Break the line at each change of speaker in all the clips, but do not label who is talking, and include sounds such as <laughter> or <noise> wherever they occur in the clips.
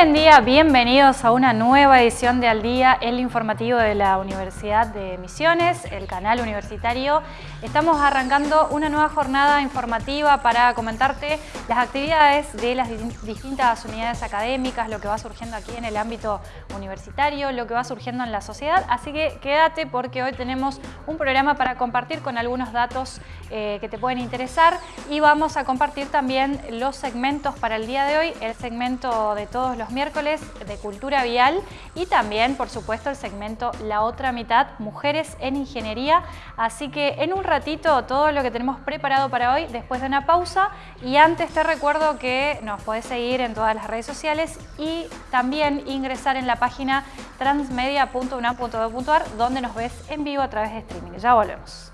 Buen día, bienvenidos a una nueva edición de Al Día, el informativo de la Universidad de Misiones, el canal universitario. Estamos arrancando una nueva jornada informativa para comentarte las actividades de las distintas unidades académicas, lo que va surgiendo aquí en el ámbito universitario, lo que va surgiendo en la sociedad. Así que quédate porque hoy tenemos un programa para compartir con algunos datos eh, que te pueden interesar y vamos a compartir también los segmentos para el día de hoy, el segmento de todos los miércoles de Cultura Vial y también, por supuesto, el segmento La Otra Mitad, Mujeres en Ingeniería. Así que en un ratito todo lo que tenemos preparado para hoy después de una pausa y antes te recuerdo que nos podés seguir en todas las redes sociales y también ingresar en la página transmedia.unam.edu.ar donde nos ves en vivo a través de streaming. Ya volvemos.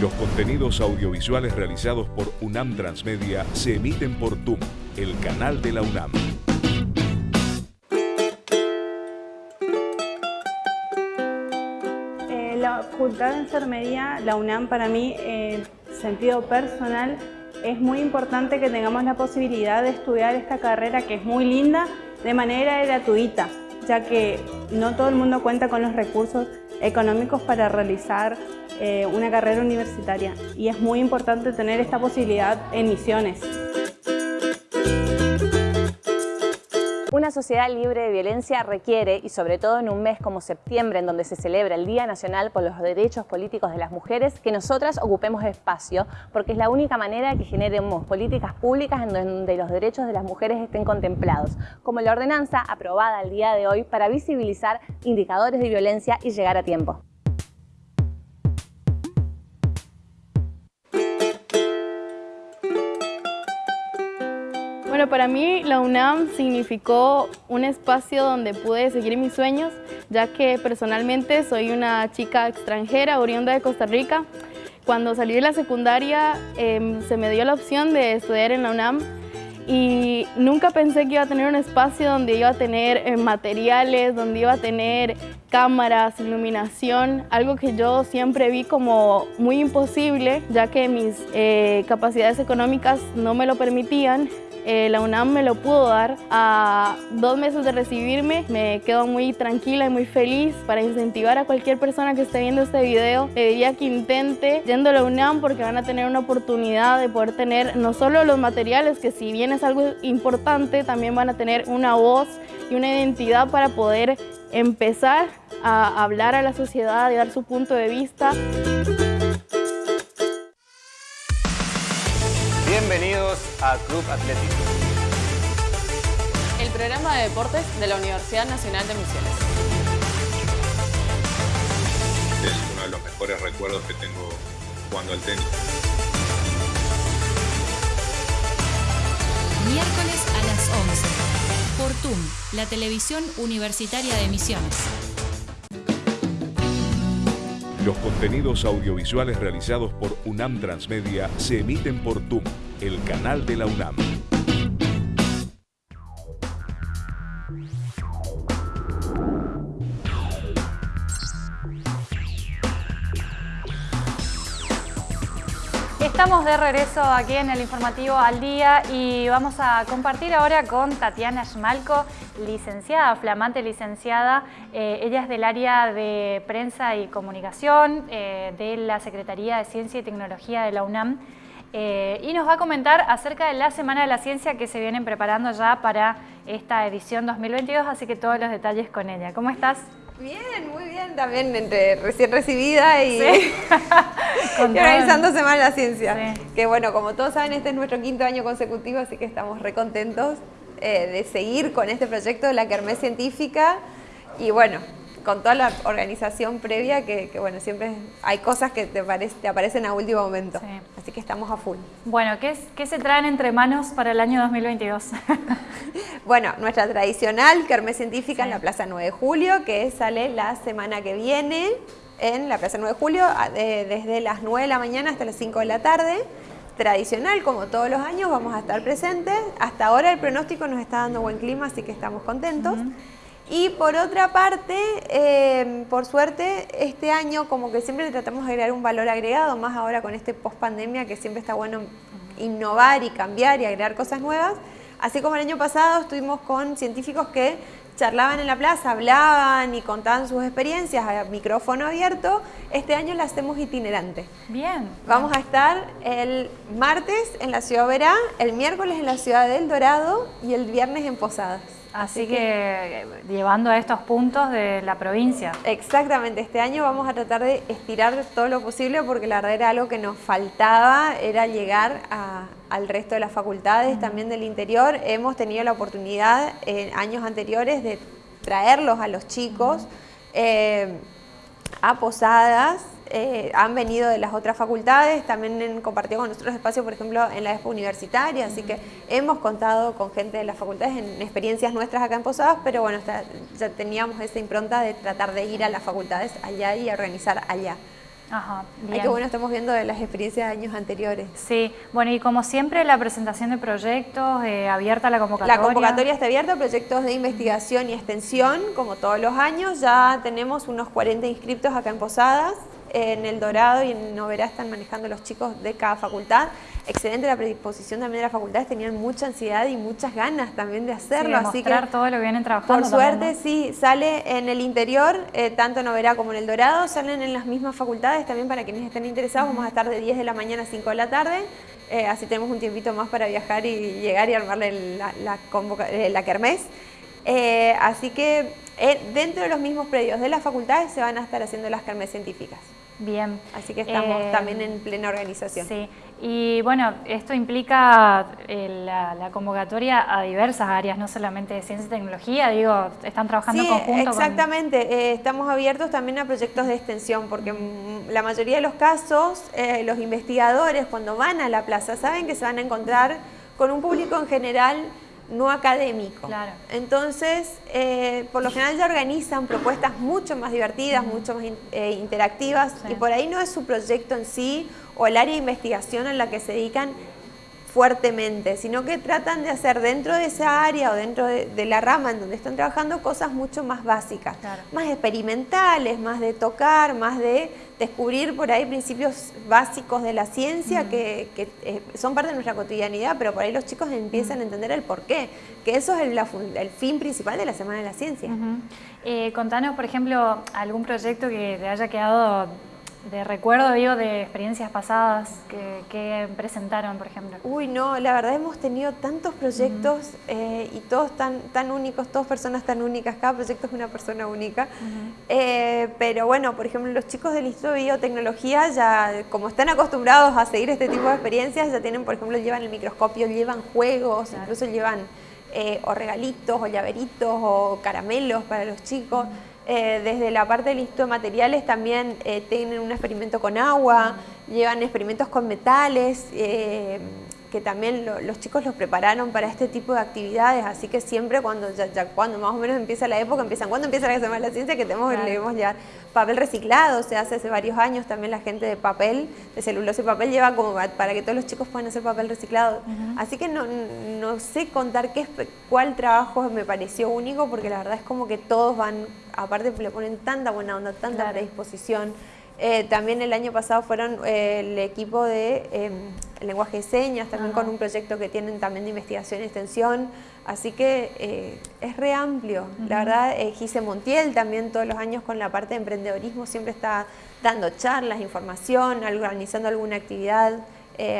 Los contenidos audiovisuales realizados por UNAM Transmedia se emiten por TUM, el canal de la UNAM.
Eh, la Facultad de Enfermería, la UNAM, para mí, en sentido personal, es muy importante que tengamos la posibilidad de estudiar esta carrera que es muy linda de manera gratuita, ya que no todo el mundo cuenta con los recursos económicos para realizar eh, una carrera universitaria y es muy importante tener esta posibilidad en misiones.
Una sociedad libre de violencia requiere, y sobre todo en un mes como septiembre, en donde se celebra el Día Nacional por los Derechos Políticos de las Mujeres, que nosotras ocupemos espacio, porque es la única manera que generemos políticas públicas en donde los derechos de las mujeres estén contemplados, como la ordenanza aprobada el día de hoy para visibilizar indicadores de violencia y llegar a tiempo.
Bueno, para mí la UNAM significó un espacio donde pude seguir mis sueños, ya que personalmente soy una chica extranjera, oriunda de Costa Rica. Cuando salí de la secundaria em, se me dio la opción de estudiar en la UNAM y nunca pensé que iba a tener un espacio donde iba a tener eh, materiales, donde iba a tener cámaras, iluminación, algo que yo siempre vi como muy imposible, ya que mis eh, capacidades económicas no me lo permitían. Eh, la UNAM me lo pudo dar. A dos meses de recibirme me quedo muy tranquila y muy feliz para incentivar a cualquier persona que esté viendo este video. Le diría que intente yendo a la UNAM porque van a tener una oportunidad de poder tener no solo los materiales, que si bien es algo importante, también van a tener una voz y una identidad para poder empezar a hablar a la sociedad y dar su punto de vista.
Bienvenidos a Club Atlético.
El programa de deportes de la Universidad Nacional de Misiones.
Es uno de los mejores recuerdos que tengo jugando al tenis.
Miércoles a las 11. Por TUM, la televisión universitaria de Misiones.
Los contenidos audiovisuales realizados por UNAM Transmedia se emiten por TUM, el canal de la UNAM.
Estamos de regreso aquí en el informativo al día y vamos a compartir ahora con Tatiana Schmalko, licenciada, flamante licenciada. Eh, ella es del área de prensa y comunicación eh, de la Secretaría de Ciencia y Tecnología de la UNAM. Eh, y nos va a comentar acerca de la Semana de la Ciencia que se vienen preparando ya para esta edición 2022, así que todos los detalles con ella. ¿Cómo estás?
Bien, muy bien, también entre recién recibida y, <laughs> organizando Semana de la Ciencia. Que bueno, como todos saben, este es nuestro quinto año consecutivo, así que estamos recontentos eh, de seguir con este proyecto de la Kermés Científica. Y bueno, con toda la organización previa, que, bueno, siempre hay cosas que te, te aparecen a último momento. Así que estamos a full.
Bueno, ¿qué, ¿qué, se traen entre manos para el año 2022? <laughs>
bueno, nuestra tradicional Kermés Científica en la Plaza 9 de Julio, que sale la semana que viene en la Plaza 9 de Julio, desde las 9 de la mañana hasta las 5 de la tarde. tradicional, como todos los años, vamos a estar presentes. Hasta ahora el pronóstico nos está dando buen clima, así que estamos contentos. Y por otra parte, eh, por suerte, este año como que siempre tratamos de agregar un valor agregado, más ahora con este post pandemia que siempre está bueno innovar y cambiar y agregar cosas nuevas. Así como el año pasado estuvimos con científicos que charlaban en la plaza, hablaban y contaban sus experiencias a micrófono abierto, este año la hacemos itinerante.
Bien.
Vamos a estar el martes en la Ciudad Verá, el miércoles en la Ciudad del Dorado y el viernes en Posadas.
Así, que, llevando a estos puntos de la provincia.
Exactamente, este año vamos a tratar de estirar todo lo posible porque la verdad era algo que nos faltaba, era llegar al resto de las facultades, también del interior. Hemos tenido la oportunidad en años anteriores de traerlos a los chicos eh, a posadas, eh, han venido de las otras facultades, también han compartido con nosotros espacios, por ejemplo, en la expo universitaria, así que hemos contado con gente de las facultades en experiencias nuestras acá en Posadas, pero bueno, ya teníamos esa impronta de tratar de ir a las facultades allá y organizar allá.
Ajá,
bien. que bueno, estamos viendo de las experiencias de años anteriores.
Sí, bueno, y como siempre la presentación de proyectos, eh, abierta la convocatoria.
La convocatoria está abierta, proyectos de investigación y extensión, como todos los años. Ya tenemos unos 40 inscriptos acá en Posadas en El Dorado y en Noverá están manejando los chicos de cada facultad. Excelente la predisposición también de las facultades, tenían mucha ansiedad y muchas ganas también de hacerlo.
Sí, así que todo lo que vienen trabajando.
Por suerte, sí, sale en el interior, eh, tanto en Noverá como en El Dorado, salen en las mismas facultades también para quienes estén interesados. Vamos a estar de 10 de la mañana a 5 de la tarde. Eh, así tenemos un tiempito más para viajar y llegar y armarle la, la, eh, la kermés. así que dentro de los mismos predios de las facultades se van a estar haciendo las kermés científicas.
Bien.
Así que estamos
eh,
también en plena organización.
Sí, y bueno, esto implica eh, la, convocatoria a diversas áreas, no solamente de ciencia y tecnología, digo, están trabajando
sí,
conjunto.
exactamente, eh, estamos abiertos también a proyectos de extensión, porque mm, la mayoría de los casos, los investigadores cuando van a la plaza saben que se van a encontrar con un público en general no académico.
Claro.
Entonces, eh, por lo general ya organizan propuestas mucho más divertidas, mucho más eh, interactivas, y por ahí no es su proyecto en sí o el área de investigación en la que se dedican fuertemente, sino que tratan de hacer dentro de esa área o dentro de, la rama en donde están trabajando cosas mucho más básicas, más experimentales, más de tocar, más de descubrir por ahí principios básicos de la ciencia que, eh, son parte de nuestra cotidianidad, pero por ahí los chicos empiezan a entender el porqué, que eso es el, fin principal de la Semana de la Ciencia.
Eh, contanos, por ejemplo, algún proyecto que te haya quedado de recuerdo, digo, de experiencias pasadas que, presentaron, por ejemplo?
Uy, no, la verdad hemos tenido tantos proyectos eh, y todos tan, tan únicos, todas personas tan únicas, cada proyecto es una persona única. Eh, pero bueno, por ejemplo, los chicos del Instituto de Biotecnología ya, como están acostumbrados a seguir este tipo de experiencias, ya tienen, por ejemplo, llevan el microscopio, llevan juegos, incluso llevan eh, o regalitos, o llaveritos, o caramelos para los chicos. Eh, desde la parte del Instituto de Materiales también eh, tienen un experimento con agua, llevan experimentos con metales, eh, que también los chicos los prepararon para este tipo de actividades, así que siempre cuando ya, cuando más o menos empieza la época, empiezan, cuando empieza la Semana de la Ciencia? Que tenemos, debemos llevar papel reciclado, se hace hace varios años también la gente de papel, de celulosa y papel lleva como para que todos los chicos puedan hacer papel reciclado. Así que no, no sé contar qué, cuál trabajo me pareció único, porque la verdad es como que todos van, aparte le ponen tanta buena onda, tanta predisposición. Eh, también el año pasado fueron eh, el equipo de em, lenguaje de señas, también con un proyecto que tienen también de investigación y extensión. Así que eh, es re amplio. La verdad, Gise Montiel también todos los años con la parte de emprendedorismo siempre está dando charlas, información, organizando alguna actividad.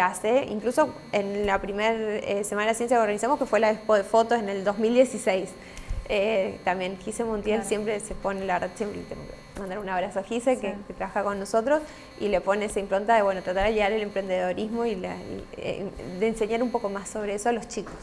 hace, incluso en la primera Semana de Ciencia que organizamos, que fue la expo de fotos en el 2016. También Gise Montiel siempre se pone, la verdad, siempre mandar un abrazo a Gise, que, trabaja con nosotros, y le pone esa impronta de bueno, tratar de guiar el emprendedorismo y, eh, de enseñar un poco más sobre eso a los chicos.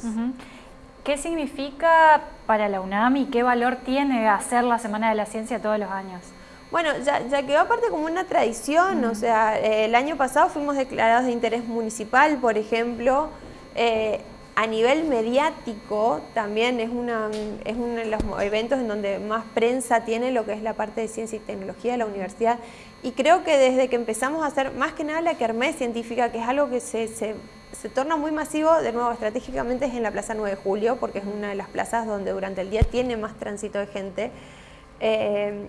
¿Qué significa para la UNAM y qué valor tiene hacer la Semana de la Ciencia todos los años?
Bueno, ya, ya quedó aparte como una tradición, o sea, el año pasado fuimos declarados de interés municipal, por ejemplo, eh, a nivel mediático también es, uno de los eventos en donde más prensa tiene lo que es la parte de ciencia y tecnología de la universidad. Y creo que desde que empezamos a hacer más que nada la kermés científica, que es algo que se, se, se torna muy masivo, de nuevo estratégicamente es en la Plaza 9 de Julio, porque es una de las plazas donde durante el día tiene más tránsito de gente, eh,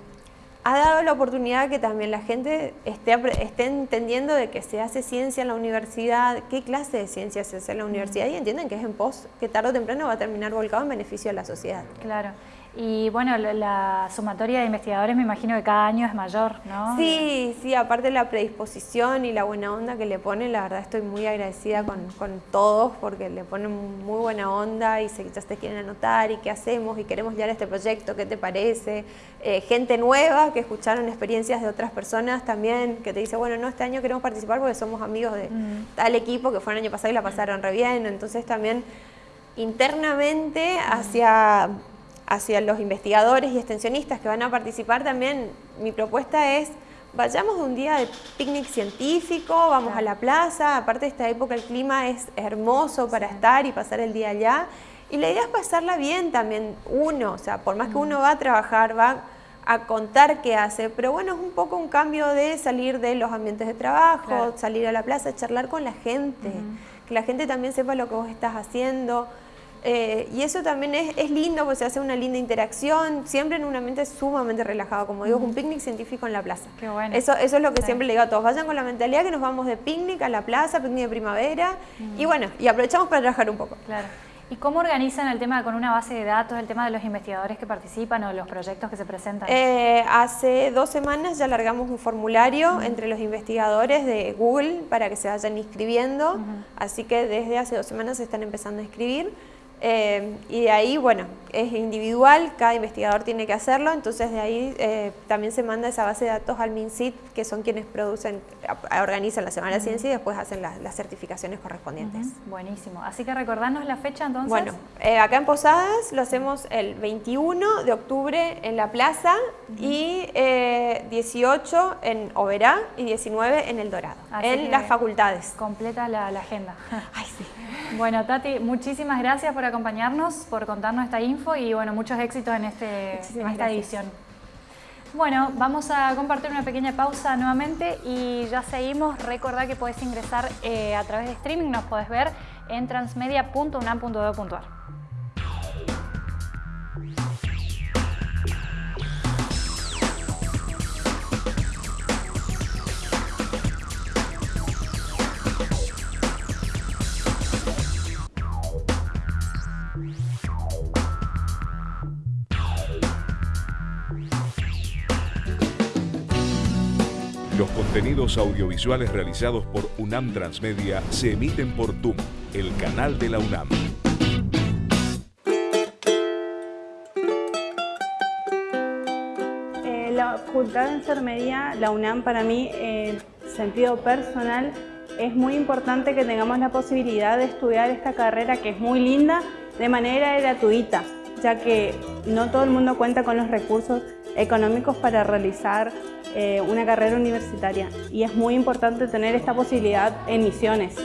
ha dado la oportunidad que también la gente esté, esté entendiendo de que se hace ciencia en la universidad, qué clase de ciencia se hace en la universidad y entienden que es en pos, que tarde o temprano va a terminar volcado en beneficio de la sociedad.
Claro. Y bueno, la, sumatoria de investigadores me imagino que cada año es mayor, ¿no?
Sí, sí, aparte la predisposición y la buena onda que le ponen, la verdad estoy muy agradecida con, con todos porque le ponen muy buena onda y se, ya se quieren anotar y qué hacemos y queremos llevar este proyecto, ¿qué te parece? Eh, gente nueva que escucharon experiencias de otras personas también, que te dice, bueno, no, este año queremos participar porque somos amigos de mm. tal equipo que fue el año pasado y la pasaron re bien, entonces también internamente hacia hacia los investigadores y extensionistas que van a participar también, mi propuesta es vayamos un día de picnic científico, vamos a la plaza, aparte de esta época el clima es hermoso para estar y pasar el día allá. Y la idea es pasarla bien también uno, o sea, por más que uno va a trabajar, va a contar qué hace, pero bueno, es un poco un cambio de salir de los ambientes de trabajo, salir a la plaza, charlar con la gente, que la gente también sepa lo que vos estás haciendo. Eh, y eso también es, lindo porque se hace una linda interacción, siempre en un ambiente sumamente relajado, como digo, un picnic científico en la plaza.
Qué bueno.
Eso, eso es lo que siempre le digo a todos, vayan con la mentalidad que nos vamos de picnic a la plaza, picnic de primavera, y bueno, y aprovechamos para trabajar un poco.
Claro. ¿Y cómo organizan el tema con una base de datos, el tema de los investigadores que participan o los proyectos que se presentan?
Eh, hace dos semanas ya largamos un formulario entre los investigadores de Google para que se vayan inscribiendo, así que desde hace dos semanas se están empezando a inscribir. Eh, y de ahí, bueno, es individual, cada investigador tiene que hacerlo, entonces de ahí eh, también se manda esa base de datos al MinSIT, que son quienes producen, organizan la Semana de Ciencia y después hacen las certificaciones correspondientes.
Buenísimo. Así que recordarnos la fecha entonces.
Bueno, eh, acá en Posadas lo hacemos el 21 de octubre en la plaza y 18 en Oberá y 19 en El Dorado, en las facultades.
Completa la, la agenda. <laughs>
Ay, sí.
Bueno, Tati, muchísimas gracias por acompañarnos, por contarnos esta info y bueno, muchos éxitos en, este, esta edición. Bueno, vamos a compartir una pequeña pausa nuevamente y ya seguimos. Recordá que puedes ingresar eh, a través de streaming, nos puedes ver en transmedia.unam.edu.ar.
contenidos audiovisuales realizados por UNAM Transmedia se emiten por TUM, el canal de la UNAM.
Eh, la Facultad de Enfermería, la UNAM, para mí, en sentido personal, es muy importante que tengamos la posibilidad de estudiar esta carrera que es muy linda de manera gratuita, ya que no todo el mundo cuenta con los recursos económicos para realizar eh, una carrera universitaria y es muy importante tener esta posibilidad en Misiones.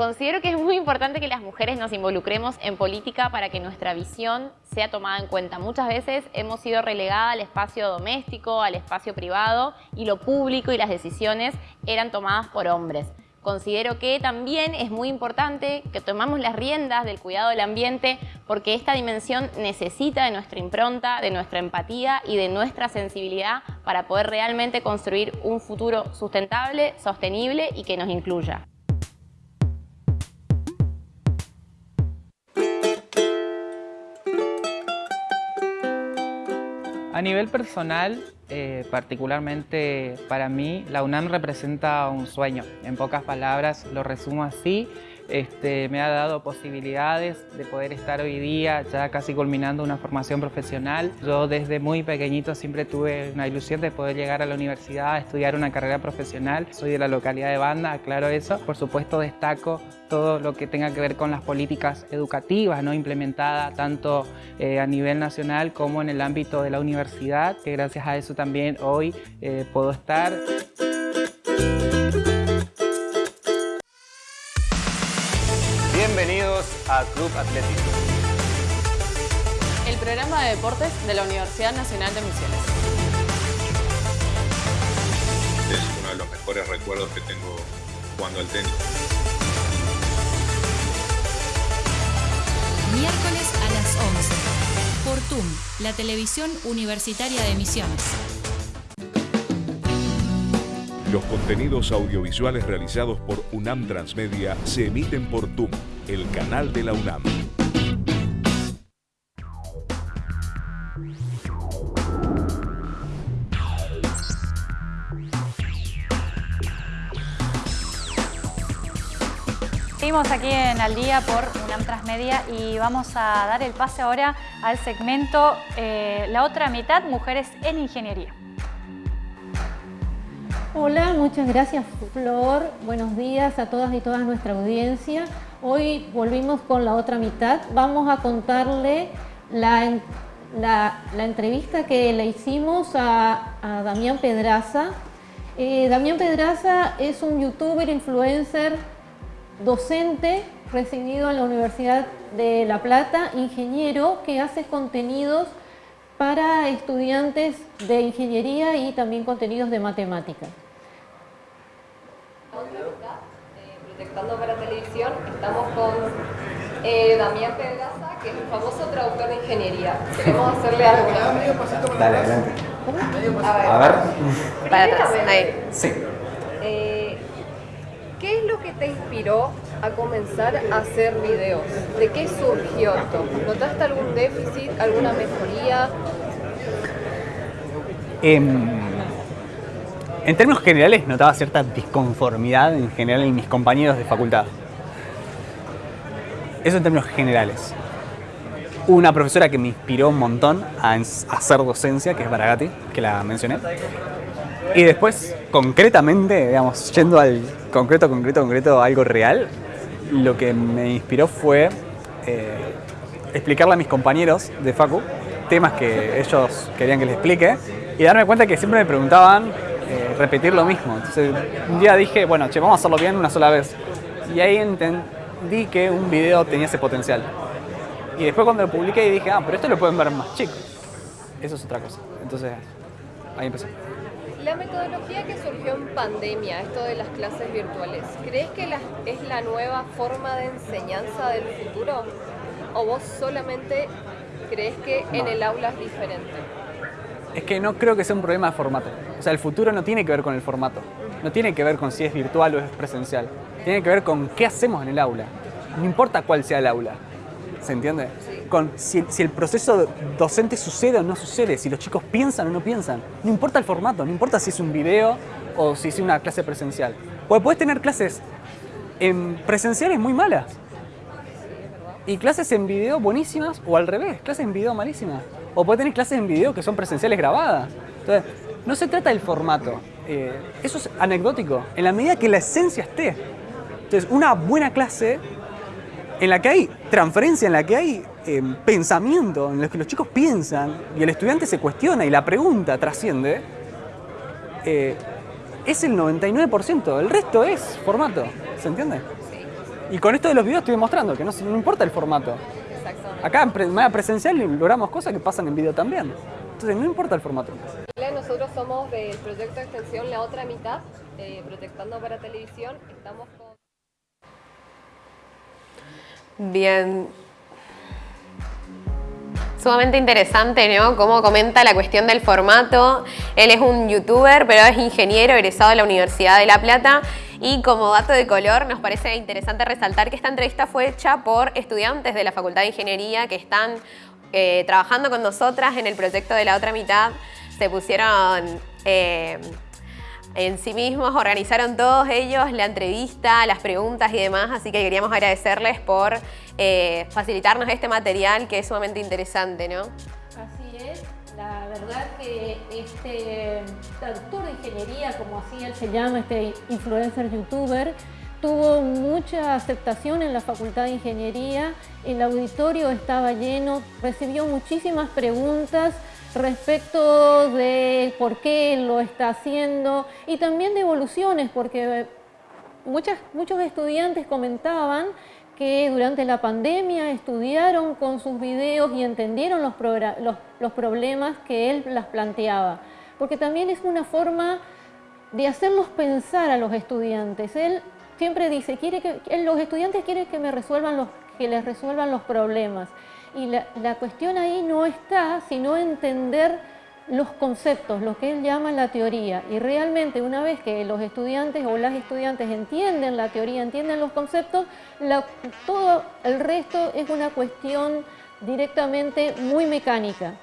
Considero que es muy importante que las mujeres nos involucremos en política para que nuestra visión sea tomada en cuenta. Muchas veces hemos sido relegadas al espacio doméstico, al espacio privado y lo público y las decisiones eran tomadas por hombres. Considero que también es muy importante que tomamos las riendas del cuidado del ambiente porque esta dimensión necesita de nuestra impronta, de nuestra empatía y de nuestra sensibilidad para poder realmente construir un futuro sustentable, sostenible y que nos incluya.
A nivel personal, eh, particularmente para mí, la UNAM representa un sueño. En pocas palabras lo resumo así. Este, me ha dado posibilidades de poder estar hoy día ya casi culminando una formación profesional. Yo desde muy pequeñito siempre tuve una ilusión de poder llegar a la universidad a estudiar una carrera profesional. Soy de la localidad de Banda, aclaro eso. Por supuesto destaco todo lo que tenga que ver con las políticas educativas ¿no? implementadas tanto eh, a nivel nacional como en el ámbito de la universidad, que gracias a eso también hoy eh, puedo estar.
A Club Atlético.
El programa de deportes de la Universidad Nacional de Misiones.
Es uno de los mejores recuerdos que tengo jugando al tenis.
Miércoles a las 11. Por TUM, la televisión universitaria de Misiones.
Los contenidos audiovisuales realizados por UNAM Transmedia se emiten por TUM, el canal de la UNAM.
Seguimos aquí en Al Día por UNAM Transmedia y vamos a dar el pase ahora al segmento eh, La otra mitad, Mujeres en Ingeniería.
Hola, muchas gracias Flor. Buenos días a todas y todas nuestra audiencia. Hoy volvimos con la otra mitad. Vamos a contarle la, la, entrevista que le hicimos a, a Damián Pedraza. Eh, Damián Pedraza es un youtuber, influencer, docente recibido en la Universidad de La Plata, ingeniero que hace contenidos para estudiantes de ingeniería y también contenidos de matemáticas.
Proyectando para televisión, estamos con eh, Damián Pedraza, que es un famoso traductor de ingeniería. Queremos hacerle algo.
Dale, adelante.
A ver.
A ver.
Para atrás, ahí.
Sí.
Eh, ¿Qué es lo que te inspiró a comenzar a hacer videos? ¿De qué surgió esto? ¿Notaste algún déficit, alguna mejoría?
Em, en términos generales notaba cierta disconformidad en general en mis compañeros de facultad. Eso en términos generales. Una profesora que me inspiró un montón a hacer docencia, que es Baragati, que la mencioné. Y después, concretamente, digamos, yendo al concreto, concreto, concreto, algo real, lo que me inspiró fue eh, explicarle a mis compañeros de Facu temas que ellos querían que les explique y darme cuenta que siempre me preguntaban repetir lo mismo. Entonces un día dije, bueno, che, vamos a hacerlo bien una sola vez. Y ahí entendí que un video tenía ese potencial. Y después cuando lo publiqué dije, ah, pero esto lo pueden ver más chicos. Eso es otra cosa. Entonces ahí empecé.
La metodología que surgió en pandemia, esto de las clases virtuales, ¿crees que es la nueva forma de enseñanza del futuro? ¿O vos solamente crees que en el aula es diferente?
Es que no creo que sea un problema de formato. O sea, el futuro no tiene que ver con el formato. No tiene que ver con si es virtual o es presencial. Tiene que ver con qué hacemos en el aula. No importa cuál sea el aula. ¿Se entiende? Con si, el proceso docente sucede o no sucede, si los chicos piensan o no piensan. No importa el formato, no importa si es un video o si es una clase presencial. Porque puedes tener clases en presenciales muy malas. Y clases en video buenísimas o al revés, clases en video malísimas. O puedes tener clases en video que son presenciales grabadas. Entonces, no se trata del formato. Eh, eso es anecdótico, en la medida que la esencia esté. Entonces, una buena clase en la que hay transferencia, en la que hay em, pensamiento, en la que los chicos piensan y el estudiante se cuestiona y la pregunta trasciende, eh, es el 99%. El resto es formato, ¿se entiende? Y con esto de los videos estoy demostrando que no, no importa el formato. Acá en manera presencial logramos cosas que pasan en video también. Entonces no importa el formato.
Nosotros somos del proyecto de extensión La Otra Mitad, eh, proyectando para televisión. Estamos con...
Bien. Sumamente interesante, ¿no? Cómo comenta la cuestión del formato. Él es un youtuber, pero es ingeniero egresado de la Universidad de La Plata. Y como dato de color, nos parece interesante resaltar que esta entrevista fue hecha por estudiantes de la Facultad de Ingeniería que están eh, trabajando con nosotras en el proyecto de la otra mitad. Se pusieron... Eh, en sí mismos, organizaron todos ellos la entrevista, las preguntas y demás, así que queríamos agradecerles por eh, facilitarnos este material que es sumamente interesante, ¿no?
Así es, la verdad que este traductor de ingeniería, como así él se llama, este influencer youtuber, tuvo mucha aceptación en la Facultad de Ingeniería, el auditorio estaba lleno, recibió muchísimas preguntas, respecto de por qué lo está haciendo y también de evoluciones, porque muchos estudiantes comentaban que durante la pandemia estudiaron con sus videos y entendieron los, los problemas que él las planteaba. Porque también es una forma de hacerlos pensar a los estudiantes. Él siempre dice, quiere que, los estudiantes quieren que, me resuelvan los, que les resuelvan los problemas. Y la, cuestión ahí no está sino entender los conceptos, lo que él llama la teoría. Y realmente una vez que los estudiantes o las estudiantes entienden la teoría, entienden los conceptos, todo el resto es una cuestión directamente muy mecánica.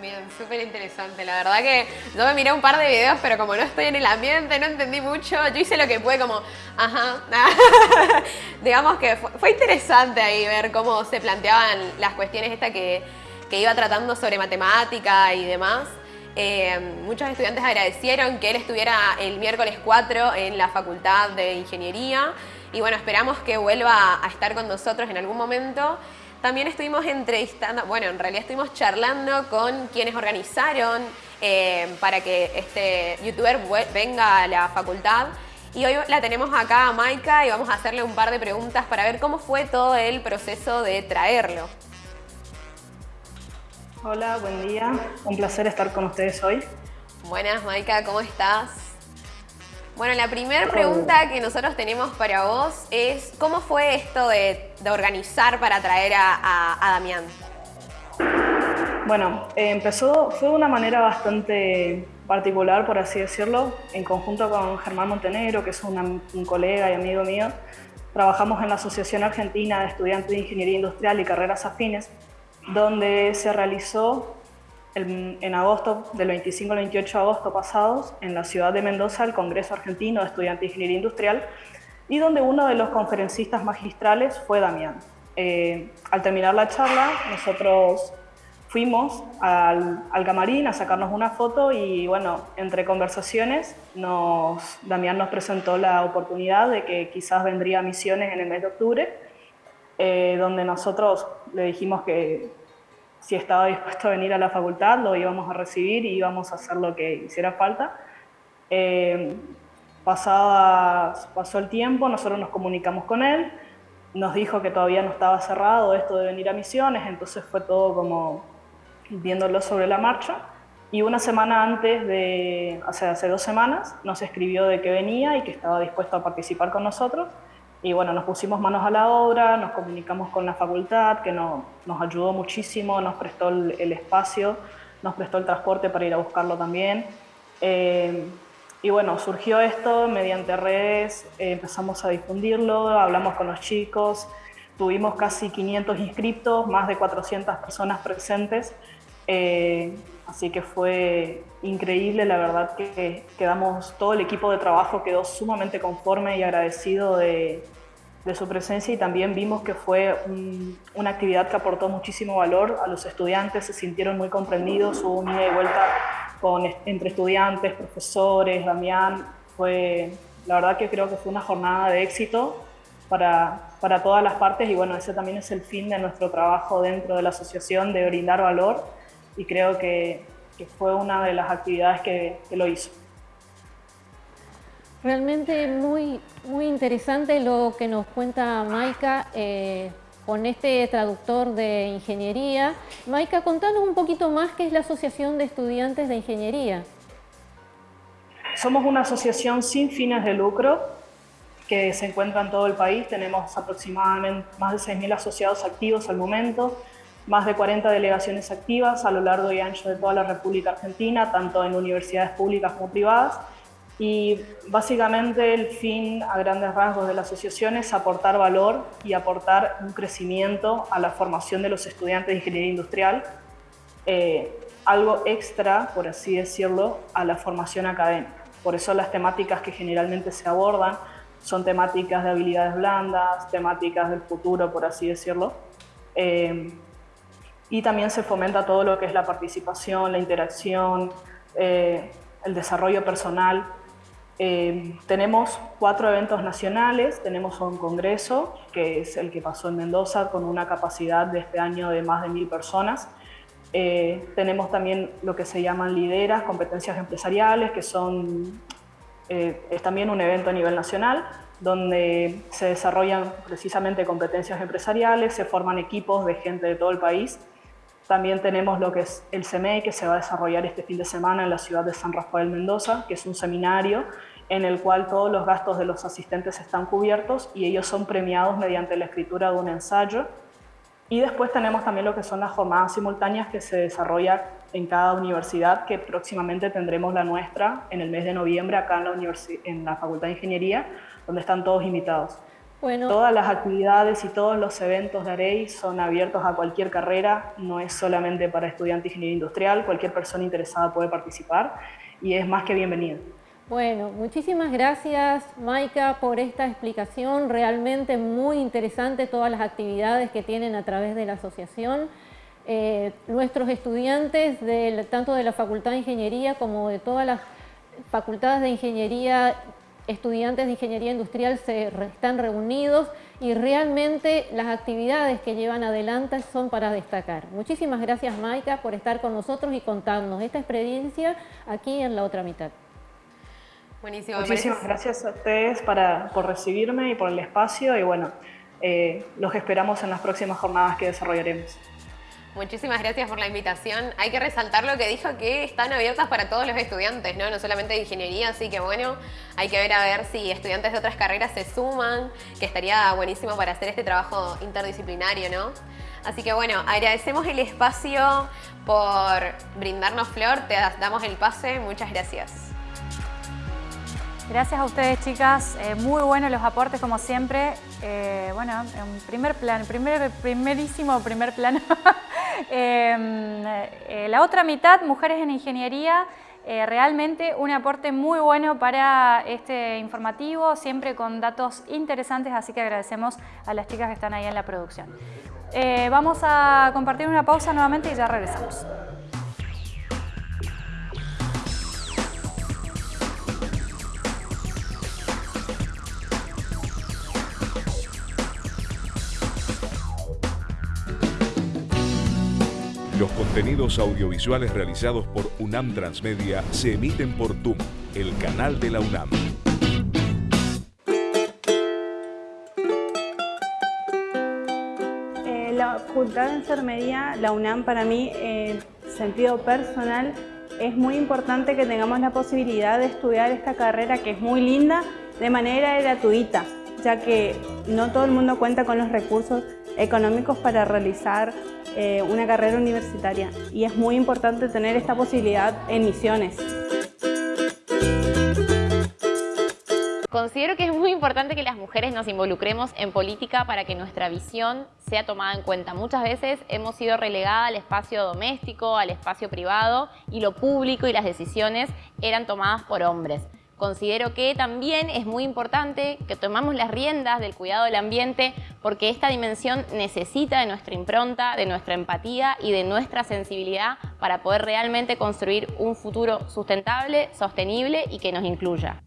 Bien, súper interesante. La verdad que yo me miré un par de videos, pero como no estoy en el ambiente, no entendí mucho. Yo hice lo que pude como, ajá, <laughs> digamos que fue, interesante ahí ver cómo se planteaban las cuestiones esta que, que iba tratando sobre matemática y demás. Eh, muchos estudiantes agradecieron que él estuviera el miércoles 4 en la Facultad de Ingeniería y bueno, esperamos que vuelva a estar con nosotros en algún momento. También estuvimos entrevistando, bueno, en realidad estuvimos charlando con quienes organizaron eh, para que este youtuber venga a la facultad. Y hoy la tenemos acá a Maika y vamos a hacerle un par de preguntas para ver cómo fue todo el proceso de traerlo.
Hola, buen día. Un placer estar con ustedes hoy.
Buenas, Maika, ¿cómo estás? Bueno, la primera pregunta que nosotros tenemos para vos es ¿cómo fue esto de, organizar para traer a, Damián?
Bueno, eh, empezó, fue de una manera bastante particular, por así decirlo, en conjunto con Germán Montenegro, que es un colega y amigo mío. Trabajamos en la Asociación Argentina de Estudiantes de Ingeniería Industrial y Carreras Afines, donde se realizó en agosto, del 25 al 28 de agosto pasados, en la ciudad de Mendoza, el Congreso Argentino de Estudiantes de Ingeniería Industrial, y donde uno de los conferencistas magistrales fue Damián. Eh, al terminar la charla, nosotros fuimos al, al, camarín a sacarnos una foto y bueno, entre conversaciones, nos, Damián nos presentó la oportunidad de que quizás vendría a Misiones en el mes de octubre, eh, donde nosotros le dijimos que si estaba dispuesto a venir a la facultad, lo íbamos a recibir y íbamos a hacer lo que hiciera falta. Eh, pasó el tiempo, nosotros nos comunicamos con él, nos dijo que todavía no estaba cerrado esto de venir a misiones, entonces fue todo como viéndolo sobre la marcha. Y una semana antes de, o sea, hace dos semanas, nos escribió de que venía y que estaba dispuesto a participar con nosotros. Y bueno, nos pusimos manos a la obra, nos comunicamos con la facultad, que nos ayudó muchísimo, nos prestó el, espacio, nos prestó el transporte para ir a buscarlo también. Eh, y bueno, surgió esto mediante redes, eh, empezamos a difundirlo, hablamos con los chicos, tuvimos casi 500 inscriptos, más de 400 personas presentes. Eh, así que fue increíble, la verdad que quedamos, todo el equipo de trabajo quedó sumamente conforme y agradecido de, su presencia y también vimos que fue una actividad que aportó muchísimo valor a los estudiantes, se sintieron muy comprendidos, hubo un ida y vuelta con, entre estudiantes, profesores, Damián, fue, la verdad que creo que fue una jornada de éxito para, para todas las partes y bueno, ese también es el fin de nuestro trabajo dentro de la asociación, de brindar valor y creo que, fue una de las actividades que, lo hizo.
Realmente muy, muy interesante lo que nos cuenta Maika eh, con este traductor de ingeniería. Maika, contanos un poquito más qué es la Asociación de Estudiantes de Ingeniería.
Somos una asociación sin fines de lucro que se encuentra en todo el país. Tenemos aproximadamente más de 6.000 asociados activos al momento más de 40 delegaciones activas a lo largo y ancho de toda la República Argentina, tanto en universidades públicas como privadas. Y básicamente el fin a grandes rasgos de la asociación es aportar valor y aportar un crecimiento a la formación de los estudiantes de ingeniería industrial, eh, algo extra, por así decirlo, a la formación académica. Por eso las temáticas que generalmente se abordan son temáticas de habilidades blandas, temáticas del futuro, por así decirlo. Eh, y también se fomenta todo lo que es la participación, la interacción, eh, el desarrollo personal. Eh, tenemos cuatro eventos nacionales, tenemos un congreso, que es el que pasó en Mendoza, con una capacidad de este año de más de mil personas. Eh, tenemos también lo que se llaman lideras, competencias empresariales, que son, es también un evento a nivel nacional, donde se desarrollan precisamente competencias empresariales, se forman equipos de gente de todo el país. También tenemos lo que es el CME, que se va a desarrollar este fin de semana en la ciudad de San Rafael Mendoza, que es un seminario en el cual todos los gastos de los asistentes están cubiertos y ellos son premiados mediante la escritura de un ensayo. Y después tenemos también lo que son las jornadas simultáneas que se desarrolla en cada universidad, que próximamente tendremos la nuestra en el mes de noviembre acá en la, en la Facultad de Ingeniería, donde están todos invitados. Bueno. Todas las actividades y todos los eventos de AREI son abiertos a cualquier carrera, no es solamente para estudiantes de ingeniería industrial, cualquier persona interesada puede participar y es más que bienvenida.
Bueno, muchísimas gracias Maika por esta explicación, realmente muy interesante todas las actividades que tienen a través de la asociación. Eh, nuestros estudiantes, de, tanto de la Facultad de Ingeniería como de todas las facultades de Ingeniería, estudiantes de Ingeniería Industrial se están reunidos y realmente las actividades que llevan adelante son para destacar. Muchísimas gracias Maika por estar con nosotros y contarnos esta experiencia aquí en la otra mitad.
Buenísimo. Muchísimas gracias a ustedes para, por recibirme y por el espacio y bueno, eh, los esperamos en las próximas jornadas que desarrollaremos.
Muchísimas gracias por la invitación. Hay que resaltar lo que dijo, que están abiertas para todos los estudiantes, ¿no? No solamente de ingeniería, así que bueno, hay que ver a ver si estudiantes de otras carreras se suman, que estaría buenísimo para hacer este trabajo interdisciplinario, ¿no? Así que bueno, agradecemos el espacio por brindarnos flor, te damos el pase, muchas gracias.
Gracias a ustedes, chicas. Eh, muy buenos los aportes, como siempre. Eh, bueno, en primer plano, primer, primerísimo primer plano. <laughs> Em, eh, la otra mitad, mujeres en ingeniería, realmente un aporte muy bueno para este informativo, siempre con datos interesantes, así que agradecemos a las chicas que están ahí en la producción. vamos a compartir una pausa nuevamente y ya regresamos.
Los contenidos audiovisuales realizados por UNAM Transmedia se emiten por TUM, el canal de la UNAM.
Eh, la Facultad de Enfermería, la UNAM para mí, en sentido personal, es muy importante que tengamos la posibilidad de estudiar esta carrera que es muy linda de manera gratuita, ya que no todo el mundo cuenta con los recursos económicos para realizar eh, una carrera universitaria y es muy importante tener esta posibilidad en misiones.
Considero que es muy importante que las mujeres nos involucremos en política para que nuestra visión sea tomada en cuenta. Muchas veces hemos sido relegadas al espacio doméstico, al espacio privado y lo público y las decisiones eran tomadas por hombres. Considero que también es muy importante que tomamos las riendas del cuidado del ambiente porque esta dimensión necesita de nuestra impronta, de nuestra empatía y de nuestra sensibilidad para poder realmente construir un futuro sustentable, sostenible y que nos incluya.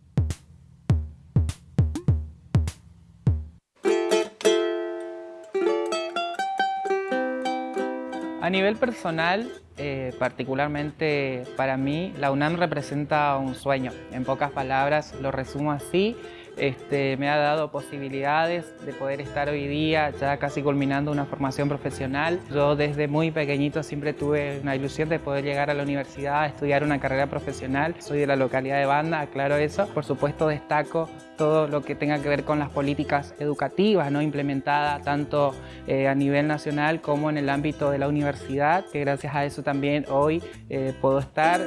A nivel personal, eh, particularmente para mí, la UNAM representa un sueño. En pocas palabras lo resumo así. Este, me ha dado posibilidades de poder estar hoy día ya casi culminando una formación profesional. Yo desde muy pequeñito siempre tuve una ilusión de poder llegar a la universidad a estudiar una carrera profesional. Soy de la localidad de Banda, aclaro eso. Por supuesto destaco todo lo que tenga que ver con las políticas educativas ¿no? implementadas tanto eh, a nivel nacional como en el ámbito de la universidad, que gracias a eso también hoy eh, puedo estar.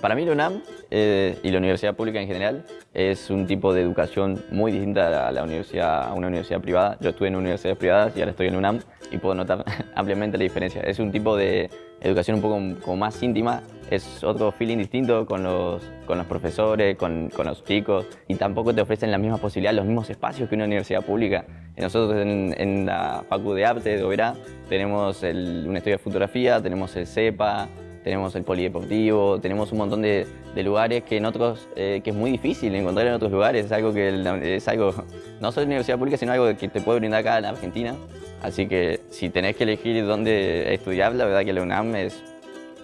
Para mí la UNAM eh, y la universidad pública en general es un tipo de educación muy distinta a, la universidad, a una universidad privada. Yo estuve en universidades privadas y ahora estoy en UNAM y puedo notar <laughs> ampliamente la diferencia. Es un tipo de educación un poco como más íntima, es otro feeling distinto con los, con los profesores, con, con, los chicos y tampoco te ofrecen las mismas posibilidades, los mismos espacios que una universidad pública. Nosotros en, en la Facu de Arte de Oberá tenemos el, un estudio de fotografía, tenemos el CEPA, tenemos el polideportivo, tenemos un montón de, lugares que en otros, eh, que es muy difícil encontrar en otros lugares, es algo que es algo, no solo universidad pública, sino algo que te puede brindar acá en Argentina. Así que si tenés que elegir dónde estudiar, la verdad que la UNAM es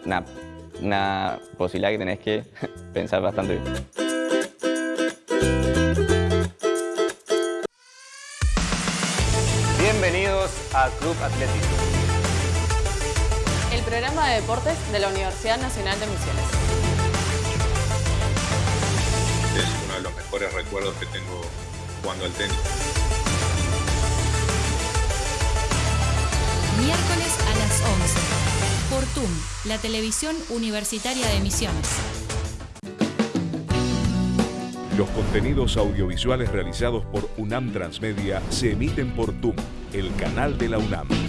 una, una posibilidad que tenés que <laughs> pensar bastante bien.
Bienvenidos a Club Atlético.
Programa de deportes de la Universidad Nacional de Misiones.
Es uno de los mejores recuerdos que tengo jugando al tenis.
Miércoles a las 11. Por TUM, la televisión universitaria de Misiones.
Los contenidos audiovisuales realizados por UNAM Transmedia se emiten por TUM, el canal de la UNAM.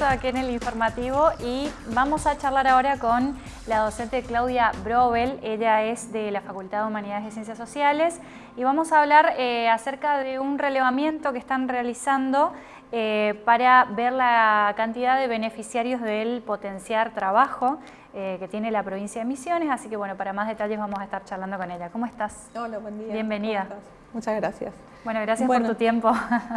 Regreso aquí en el informativo y vamos a charlar ahora con la docente Claudia Brobel. Ella es de la Facultad de Humanidades y Ciencias Sociales y vamos a hablar eh, acerca de un relevamiento que están realizando eh, para ver la cantidad de beneficiarios del potenciar trabajo eh, que tiene la provincia de Misiones. Así que bueno, para más detalles vamos a estar charlando con ella. ¿Cómo estás?
Hola, buen día.
Bienvenida.
Muchas gracias.
Bueno, gracias por tu tiempo.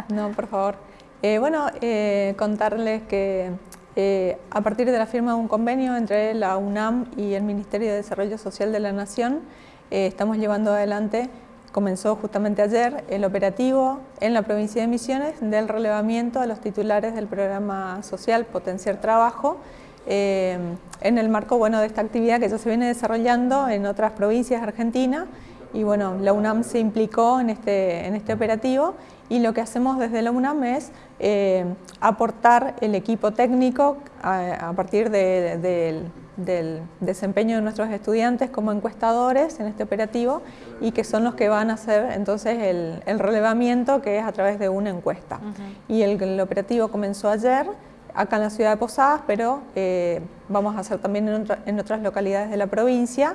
no, por favor. Eh, bueno, eh, contarles que eh, a partir de la firma de un convenio entre la UNAM y el Ministerio de Desarrollo Social de la Nación, estamos llevando adelante, comenzó justamente ayer, el operativo en la provincia de Misiones del relevamiento a los titulares del programa social Potenciar Trabajo, en el marco bueno, de esta actividad que ya se viene desarrollando en otras provincias de Argentina. Y bueno, la UNAM se implicó en este, en este operativo y lo que hacemos desde la UNAM es eh, aportar el equipo técnico a, partir del desempeño de nuestros estudiantes como encuestadores en este operativo y que son los que van a hacer entonces el, relevamiento que es a través de una encuesta. Y el, operativo comenzó ayer acá en la ciudad de Posadas, pero eh, vamos a hacer también en, otras localidades de la provincia.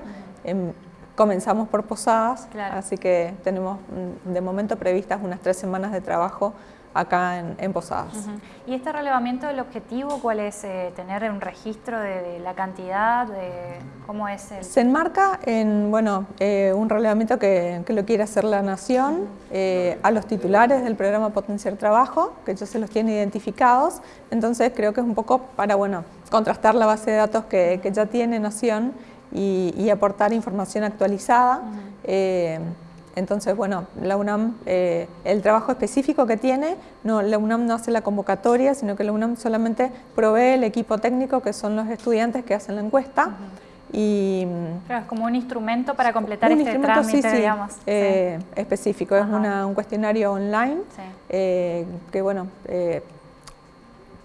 Comenzamos por Posadas, así que tenemos mm, de momento previstas unas tres semanas de trabajo acá en, Posadas.
¿Y este relevamiento, el objetivo cuál es? Eh, ¿Tener un registro de, la cantidad? De, ¿Cómo es el...?
Se enmarca en bueno, eh, un relevamiento que, lo quiere hacer la Nación eh, a los titulares del programa Potenciar Trabajo, que ellos se los tienen identificados, entonces creo que es un poco para bueno, contrastar la base de datos que, que ya tiene Nación y, aportar información actualizada. Eh, entonces, bueno, la UNAM, eh, el trabajo específico que tiene, no, la UNAM no hace la convocatoria, sino que la UNAM solamente provee el equipo técnico, que son los estudiantes que hacen la encuesta. y,
es como un instrumento para completar este trámite, digamos.
Eh, específico, es un cuestionario online que, bueno,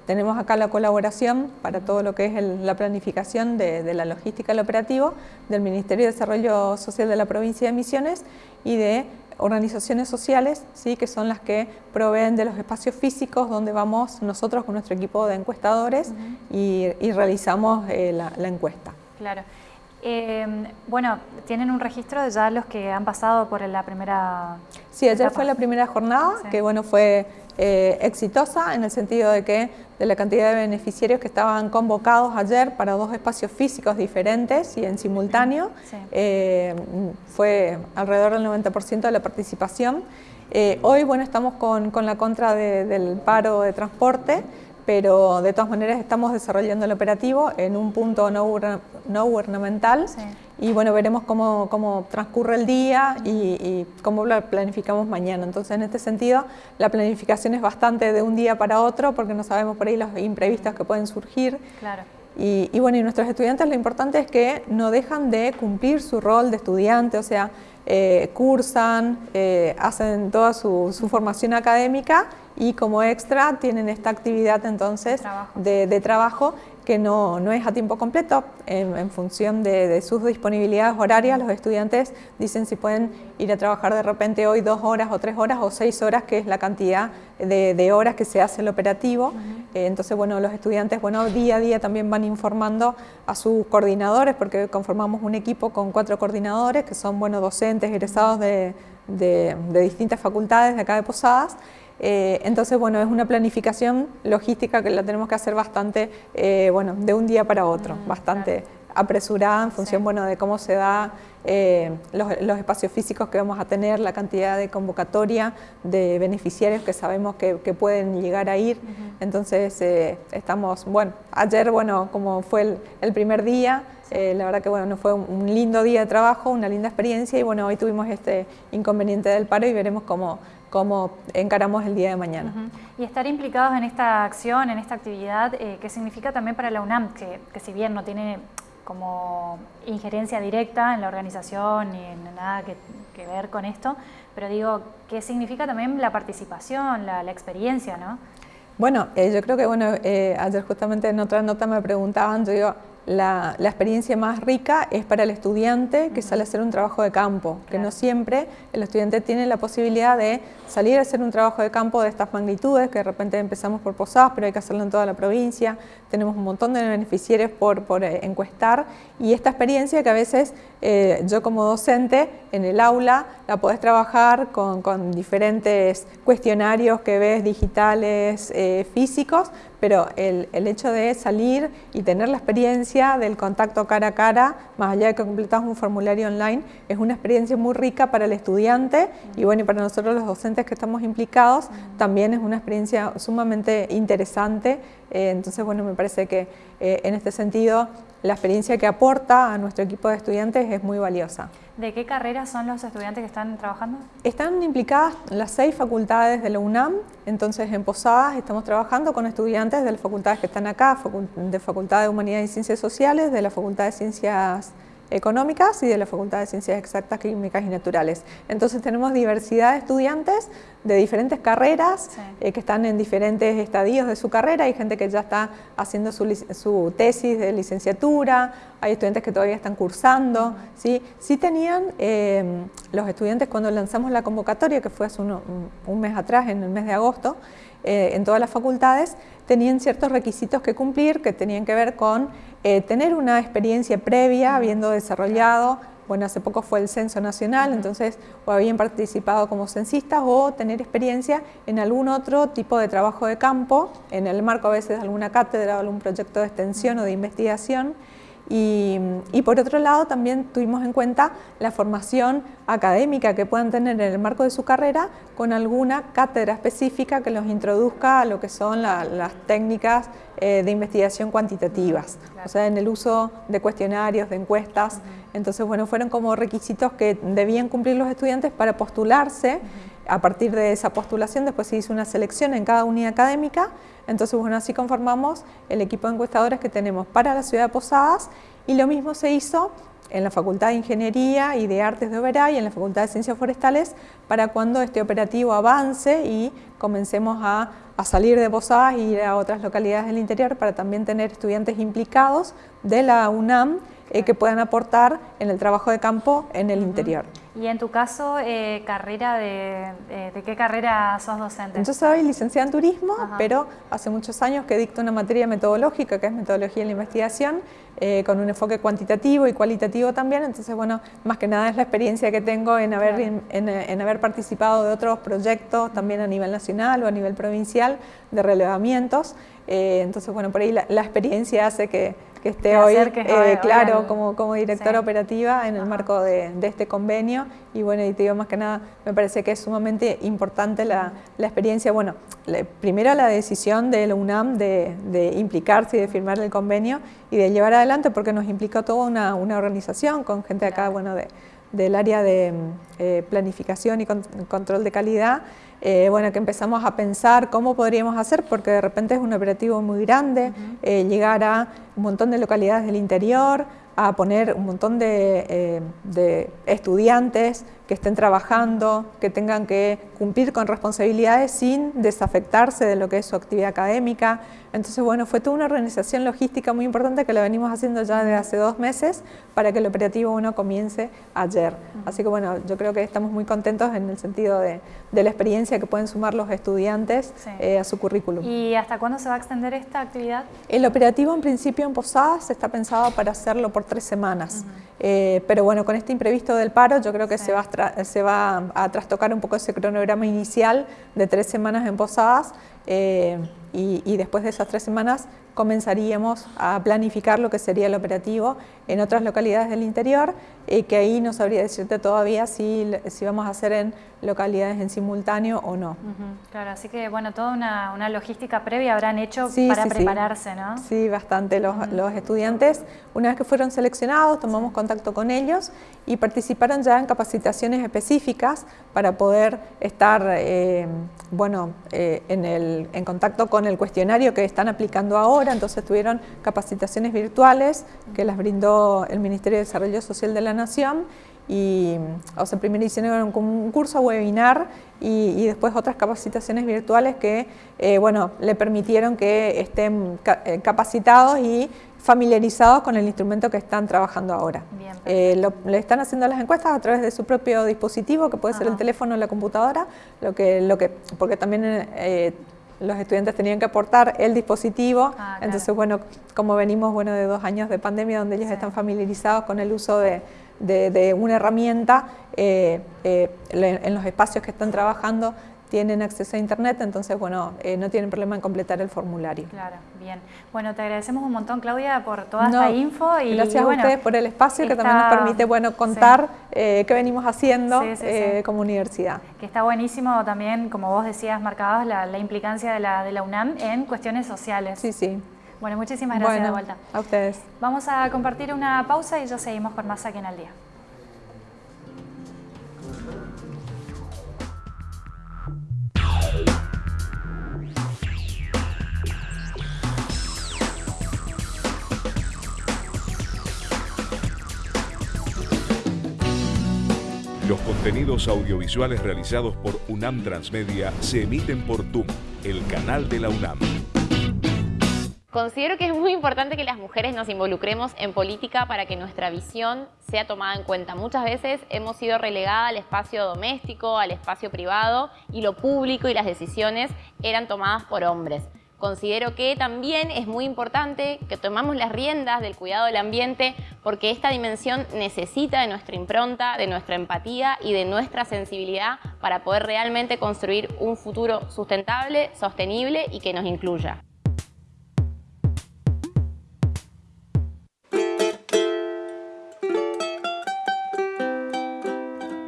tenemos acá la colaboración para todo lo que es la planificación de, la logística del operativo del Ministerio de Desarrollo Social de la provincia de Misiones y de organizaciones sociales, ¿sí? que son las que proveen de los espacios físicos donde vamos nosotros con nuestro equipo de encuestadores y, realizamos eh, la, encuesta.
Claro. Eh, bueno, ¿tienen un registro de ya los que han pasado por la primera
Sí, ayer fue la primera jornada, que bueno, fue eh, exitosa en el sentido de que de la cantidad de beneficiarios que estaban convocados ayer para dos espacios físicos diferentes y en simultáneo, eh, fue alrededor del 90% de la participación. hoy, bueno, estamos con, la contra del paro de transporte, pero de todas maneras estamos desarrollando el operativo en un punto no, gubernamental y bueno, veremos cómo, cómo transcurre el día y, cómo lo planificamos mañana. Entonces, en este sentido, la planificación es bastante de un día para otro porque no sabemos por ahí los imprevistos que pueden surgir.
Claro.
Y, y bueno, y nuestros estudiantes lo importante es que no dejan de cumplir su rol de estudiante, o sea, eh, cursan, eh, hacen toda su, formación académica y como extra tienen esta actividad entonces de trabajo que no, no, es a tiempo completo, en, función de, sus disponibilidades horarias, los estudiantes dicen si pueden ir a trabajar de repente hoy dos horas o tres horas o seis horas, que es la cantidad de, horas que se hace el operativo. Eh, entonces, bueno, los estudiantes, bueno, día a día también van informando a sus coordinadores, porque conformamos un equipo con cuatro coordinadores, que son, bueno, docentes egresados de, de distintas facultades de acá de Posadas, eh, entonces, bueno, es una planificación logística que la tenemos que hacer bastante, eh, bueno, de un día para otro, bastante apresurada en función bueno, de cómo se da eh, los, espacios físicos que vamos a tener, la cantidad de convocatoria de beneficiarios que sabemos que, pueden llegar a ir. Entonces eh, estamos, bueno, ayer, bueno, como fue el, primer día, eh, la verdad que bueno, fue un, lindo día de trabajo, una linda experiencia y bueno, hoy tuvimos este inconveniente del paro y veremos cómo, cómo encaramos el día de mañana.
Y estar implicados en esta acción, en esta actividad, ¿qué significa también para la UNAM? Que, que si bien no tiene como injerencia directa en la organización ni en nada que, ver con esto, pero digo, ¿qué significa también la participación, la, experiencia, no?
Bueno, eh, yo creo que bueno, eh, ayer justamente en otra nota me preguntaban, yo digo, la, experiencia más rica es para el estudiante que sale a hacer un trabajo de campo, que no siempre el estudiante tiene la posibilidad de salir a hacer un trabajo de campo de estas magnitudes, que de repente empezamos por Posadas, pero hay que hacerlo en toda la provincia, tenemos un montón de beneficiarios por, por eh, encuestar. Y esta experiencia que a veces eh, yo como docente en el aula la podés trabajar con, con diferentes cuestionarios que ves digitales, eh, físicos, pero el, el, hecho de salir y tener la experiencia del contacto cara a cara, más allá de que completas un formulario online, es una experiencia muy rica para el estudiante y bueno, y para nosotros los docentes que estamos implicados, también es una experiencia sumamente interesante, eh, entonces bueno, me parece que eh, en este sentido la experiencia que aporta a nuestro equipo de estudiantes es muy valiosa.
¿De qué carreras son los estudiantes que están trabajando?
Están implicadas las seis facultades de la UNAM, entonces en Posadas estamos trabajando con estudiantes de las facultades que están acá, de Facultad de Humanidades y Ciencias Sociales, de la Facultad de Ciencias Económicas y de la Facultad de Ciencias Exactas, Químicas y Naturales. Entonces tenemos diversidad de estudiantes de diferentes carreras eh, que están en diferentes estadios de su carrera. Hay gente que ya está haciendo su, tesis de licenciatura, hay estudiantes que todavía están cursando. ¿sí? sí tenían em, los estudiantes cuando lanzamos la convocatoria, que fue hace un, mes atrás, en el mes de agosto, eh, en todas las facultades, tenían ciertos requisitos que cumplir que tenían que ver con eh, tener una experiencia previa, habiendo desarrollado bueno, hace poco fue el censo nacional, entonces o habían participado como censistas o tener experiencia en algún otro tipo de trabajo de campo, en el marco a veces de alguna cátedra o algún proyecto de extensión o de investigación. Y, por otro lado también tuvimos en cuenta la formación académica que puedan tener en el marco de su carrera con alguna cátedra específica que los introduzca a lo que son las técnicas eh, de investigación cuantitativas, o sea, en el uso de cuestionarios, de encuestas. Entonces, bueno, fueron como requisitos que debían cumplir los estudiantes para postularse. A partir de esa postulación después se hizo una selección en cada unidad académica. Entonces, bueno, así conformamos el equipo de encuestadores que tenemos para la ciudad de Posadas y lo mismo se hizo en la Facultad de Ingeniería y de Artes de Oberá y en la Facultad de Ciencias Forestales para cuando este operativo avance y comencemos a, salir de Posadas e ir a otras localidades del interior para también tener estudiantes implicados de la UNAM eh, que puedan aportar en el trabajo de campo en el interior.
Y en tu caso, eh, carrera de, eh, de, qué carrera sos docente?
Yo soy licenciada en turismo, pero hace muchos años que dicto una materia metodológica, que es metodología en la investigación, con un enfoque cuantitativo y cualitativo también, entonces bueno, más que nada es la experiencia que tengo en haber, en, haber participado de otros proyectos también a nivel nacional o a nivel provincial de relevamientos, entonces bueno, por ahí la experiencia hace que que esté hoy, eh, claro, como, como directora operativa en el marco de, este convenio. Y bueno, y te digo más que nada, me parece que es sumamente importante la, experiencia, bueno, primero la decisión de la UNAM de, implicarse y de firmar el convenio y de llevar adelante, porque nos implicó toda una, organización con gente acá, bueno, de, del área de eh, planificación y control de calidad, eh, bueno, que empezamos a pensar cómo podríamos hacer, porque de repente es un operativo muy grande, eh, llegar a un montón de localidades del interior, a poner un montón de, eh, de, estudiantes que estén trabajando, que tengan que cumplir con responsabilidades sin desafectarse de lo que es su actividad académica. Entonces, bueno, fue toda una organización logística muy importante que la venimos haciendo ya desde hace dos meses para que el operativo 1 comience ayer. Así que, bueno, yo creo que estamos muy contentos en el sentido de, de la experiencia que pueden sumar los estudiantes eh, a su currículum.
¿Y hasta cuándo se va a extender esta actividad?
El operativo en principio en Posadas está pensado para hacerlo por tres semanas, eh, pero bueno, con este imprevisto del paro yo creo que se, va a se va a trastocar un poco ese cronograma inicial de tres semanas en Posadas eh, y, después de esas tres semanas comenzaríamos a planificar lo que sería el operativo en otras localidades del interior, y que ahí no sabría decirte todavía si, si vamos a hacer en localidades en simultáneo o no.
Claro, así que bueno, toda una, logística previa habrán hecho para prepararse, ¿no?
Sí, bastante. Los, los, estudiantes, una vez que fueron seleccionados, tomamos contacto con ellos y participaron ya en capacitaciones específicas para poder estar eh, bueno, eh, en, el, en contacto con el cuestionario que están aplicando ahora, entonces tuvieron capacitaciones virtuales que las brindó el Ministerio de Desarrollo Social de la Nación y, o sea, primero hicieron un curso webinar y, después otras capacitaciones virtuales que, eh, bueno, le permitieron que estén eh, capacitados y familiarizados con el instrumento que están trabajando ahora. Eh, le están haciendo las encuestas a través de su propio dispositivo, que puede ser el teléfono o la computadora, lo que, lo que, porque también los estudiantes tenían que aportar el dispositivo, ah, entonces bueno, como venimos bueno, de dos años de pandemia donde ellos están familiarizados con el uso de, de, una herramienta eh, eh, en los espacios que están trabajando tienen acceso a internet, entonces bueno, eh, no tienen problema en completar el formulario.
Claro, bien. Bueno, te agradecemos un montón Claudia por toda esta info.
Y, gracias a ustedes por el espacio que también nos permite bueno, contar qué venimos haciendo como universidad.
Que está buenísimo también, como vos decías, marcabas la, la implicancia de la, de la UNAM en cuestiones sociales.
Sí, sí.
Bueno, muchísimas gracias de vuelta.
A ustedes.
Vamos a compartir una pausa y ya seguimos con más aquí en el día.
Los contenidos audiovisuales realizados por UNAM Transmedia se emiten por TUM, el canal de la UNAM.
Considero que es muy importante que las mujeres nos involucremos en política para que nuestra visión sea tomada en cuenta. Muchas veces hemos sido relegadas al espacio doméstico, al espacio privado y lo público y las decisiones eran tomadas por hombres. Considero que también es muy importante que tomamos las riendas del cuidado del ambiente porque esta dimensión necesita de nuestra impronta, de nuestra empatía y de nuestra sensibilidad para poder realmente construir un futuro sustentable, sostenible y que nos incluya.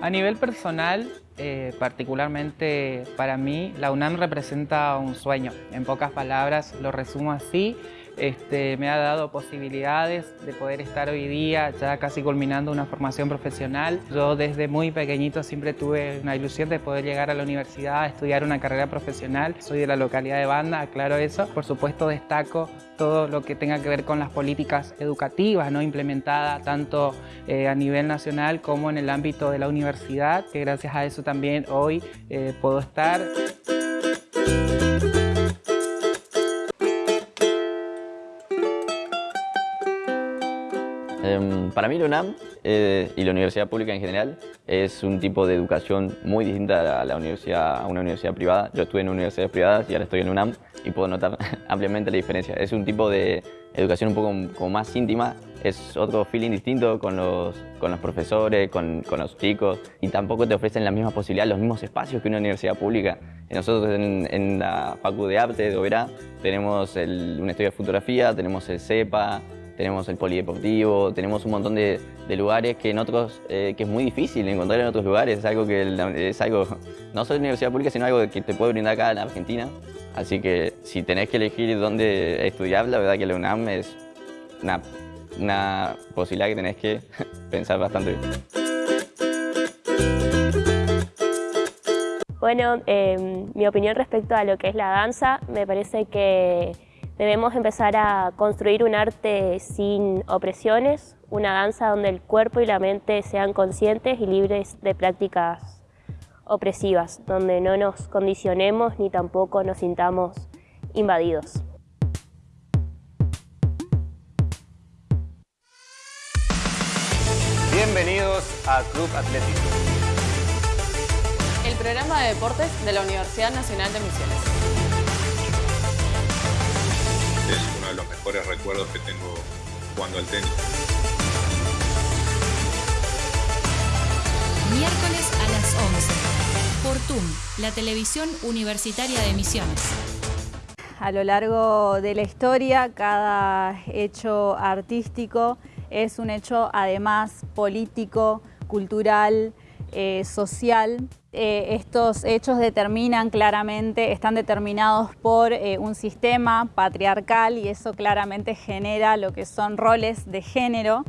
A nivel personal, eh, particularmente para mí, la UNAM representa un sueño. En pocas palabras lo resumo así. Este, me ha dado posibilidades de poder estar hoy día ya casi culminando una formación profesional. Yo desde muy pequeñito siempre tuve una ilusión de poder llegar a la universidad a estudiar una carrera profesional. Soy de la localidad de Banda, aclaro eso. Por supuesto destaco todo lo que tenga que ver con las políticas educativas ¿no? implementadas tanto eh, a nivel nacional como en el ámbito de la universidad, que gracias a eso también hoy eh, puedo estar.
Para mí la UNAM eh, y la universidad pública en general es un tipo de educación muy distinta a, la universidad, a una universidad privada. Yo estuve en universidades privadas y ahora estoy en UNAM y puedo notar <laughs> ampliamente la diferencia. Es un tipo de educación un poco como más íntima, es otro feeling distinto con los, con los profesores, con, con, los chicos y tampoco te ofrecen las mismas posibilidades, los mismos espacios que una universidad pública. Nosotros en, en la Facu de Arte de Oberá tenemos el, un estudio de fotografía, tenemos el CEPA, tenemos el polideportivo, tenemos un montón de, lugares que en otros, eh, que es muy difícil encontrar en otros lugares, es algo que es algo, no solo universidad pública, sino algo que te puede brindar acá en Argentina. Así que si tenés que elegir dónde estudiar, la verdad que la UNAM es una, una posibilidad que tenés que <laughs> pensar bastante bien.
Bueno, em, mi opinión respecto a lo que es la danza, me parece que Debemos empezar a construir un arte sin opresiones, una danza donde el cuerpo y la mente sean conscientes y libres de prácticas opresivas, donde no nos condicionemos ni tampoco nos sintamos invadidos.
Bienvenidos a Club Atlético.
El programa de deportes de la Universidad Nacional de Misiones
mejores recuerdos que tengo jugando al tenis.
Miércoles a las 11. Por TUM, la televisión universitaria de Misiones.
A lo largo de la historia, cada hecho artístico es un hecho además político, cultural, eh, social. Eh, estos hechos determinan claramente, están determinados por eh, un sistema patriarcal y eso claramente genera lo que son roles de género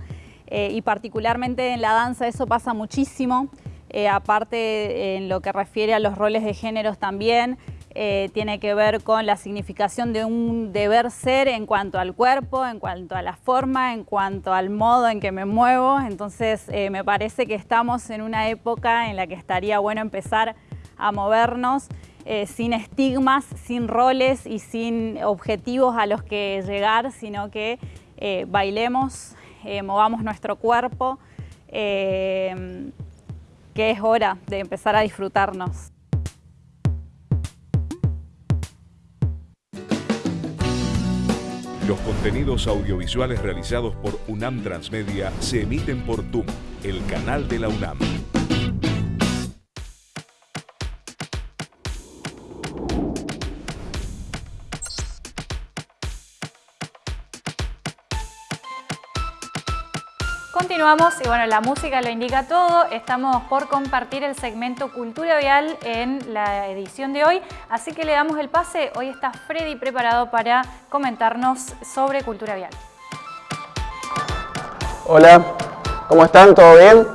y particularmente en la danza eso pasa muchísimo, aparte en lo que refiere a los roles de géneros también, eh, tiene que ver con la significación de un deber ser en cuanto al cuerpo, en cuanto a la forma, en cuanto al modo en que me muevo. Entonces eh, me parece que estamos en una época en la que estaría bueno empezar a movernos eh, sin estigmas, sin roles y sin objetivos a los que llegar, sino que bailemos, movamos nuestro cuerpo, que es hora de empezar a disfrutarnos.
Los contenidos audiovisuales realizados por UNAM Transmedia se emiten por TUM, el canal de la UNAM.
Continuamos y bueno, la música lo indica todo. Estamos por compartir el segmento Cultura Vial en la edición de hoy, así que le damos el pase. Hoy está Freddy preparado para comentarnos sobre Cultura Vial.
Hola, ¿cómo están? ¿Todo bien?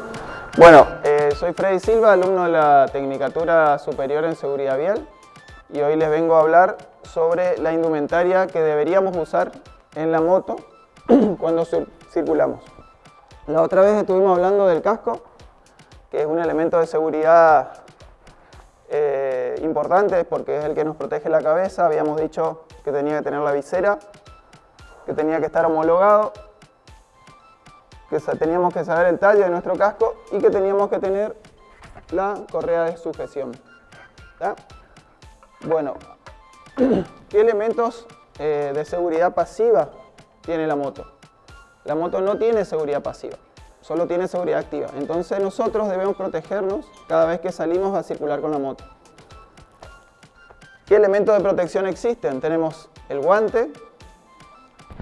Bueno, eh, soy Freddy Silva, alumno de la Tecnicatura Superior en Seguridad Vial y hoy les vengo a hablar sobre la indumentaria que deberíamos usar en la moto <clears throat> cuando circulamos. La otra vez estuvimos hablando del casco, que es un elemento de seguridad eh, importante porque es el que nos protege la cabeza. Habíamos dicho que tenía que tener la visera, que tenía que estar homologado, que teníamos que saber el tallo de nuestro casco y que teníamos que tener la correa de sujeción. Bueno, <clears throat> ¿qué elementos eh, de seguridad pasiva tiene la moto? La moto no tiene seguridad pasiva, solo tiene seguridad activa. Entonces nosotros debemos protegernos cada vez que salimos a circular con la moto. ¿Qué elementos de protección existen? Tenemos el guante,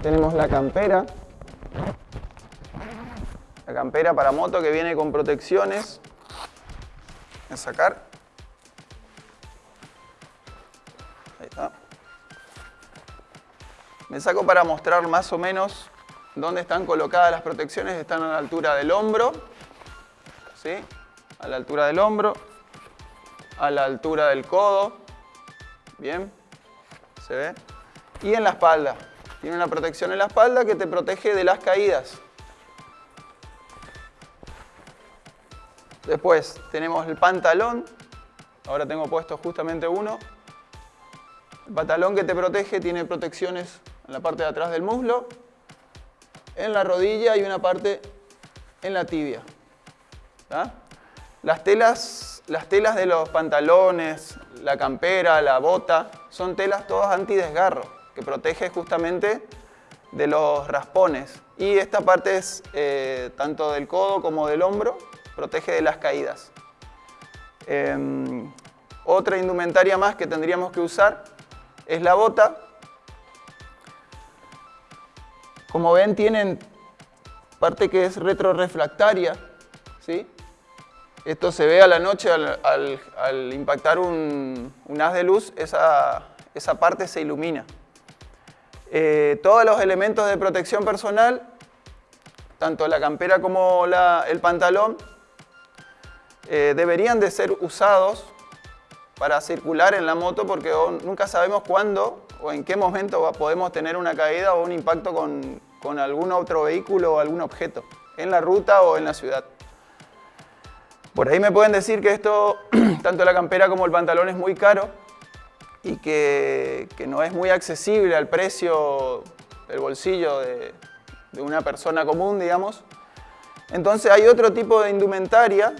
tenemos la campera, la campera para moto que viene con protecciones. A sacar. Ahí está. Me saco para mostrar más o menos ¿Dónde están colocadas las protecciones? Están a la altura del hombro, ¿sí? A la altura del hombro, a la altura del codo, ¿bien? ¿Se ve? Y en la espalda. Tiene una protección en la espalda que te protege de las caídas. Después tenemos el pantalón. Ahora tengo puesto justamente uno. El pantalón que te protege tiene protecciones en la parte de atrás del muslo en la rodilla y una parte en la tibia. Las telas, las telas de los pantalones, la campera, la bota, son telas todas antidesgarro, que protege justamente de los raspones. Y esta parte es eh, tanto del codo como del hombro, protege de las caídas. Em, otra indumentaria más que tendríamos que usar es la bota, como ven, tienen parte que es retrorefractaria, ¿sí? Esto se ve a la noche al, impactar un, haz de luz, esa, parte se ilumina. Eh, todos los elementos de protección personal, tanto la campera como el pantalón, eh, deberían de ser usados para circular en la moto porque nunca sabemos cuándo o en qué momento podemos tener una caída o un impacto con, con algún otro vehículo o algún objeto, en la ruta o en la ciudad. Por ahí me pueden decir que esto, <clears throat> tanto la campera como el pantalón es muy caro y que, que no es muy accesible al precio del bolsillo de, de una persona común, digamos. Entonces hay otro tipo de indumentaria